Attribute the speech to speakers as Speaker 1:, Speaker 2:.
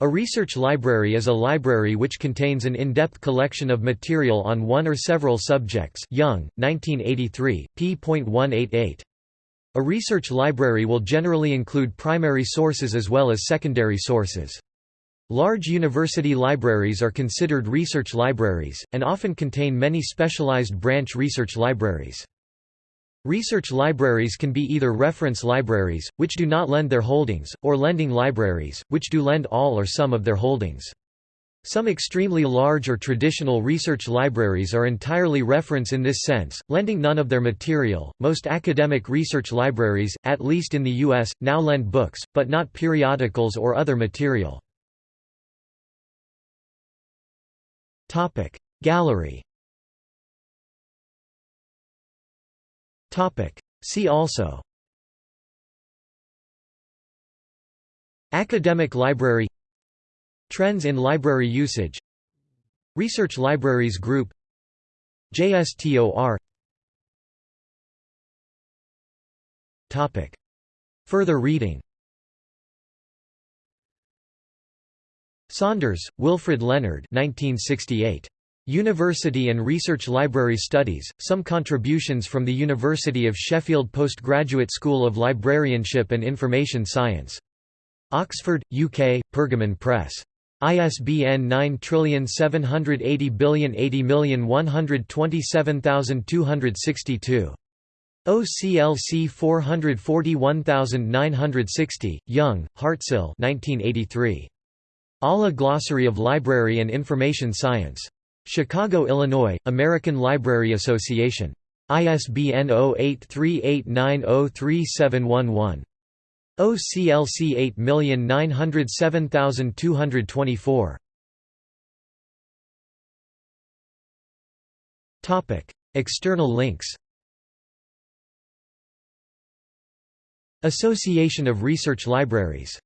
Speaker 1: A research library is a library which contains an in-depth collection of material on one or several subjects Young, 1983, p.188. A research library will generally include primary sources as well as secondary sources. Large university libraries are considered research libraries, and often contain many specialized branch research libraries. Research libraries can be either reference libraries, which do not lend their holdings, or lending libraries, which do lend all or some of their holdings. Some extremely large or traditional research libraries are entirely reference in this sense, lending none of their material. Most academic research libraries, at least in the US, now lend books, but not periodicals or other material. Topic: Gallery See also. Academic library. Trends in library usage. Research Libraries Group. JSTOR Topic. Further reading. Saunders, Wilfred Leonard 1968. University and Research Library Studies, some contributions from the University of Sheffield Postgraduate School of Librarianship and Information Science. Oxford, UK, Pergamon Press. ISBN 9780080127262. OCLC 441960, Young, Heartsill 1983. ALA Glossary of Library and Information Science. Chicago, Illinois, American Library Association. ISBN 0838903711. OCLC 8907224. External links Association of Research Libraries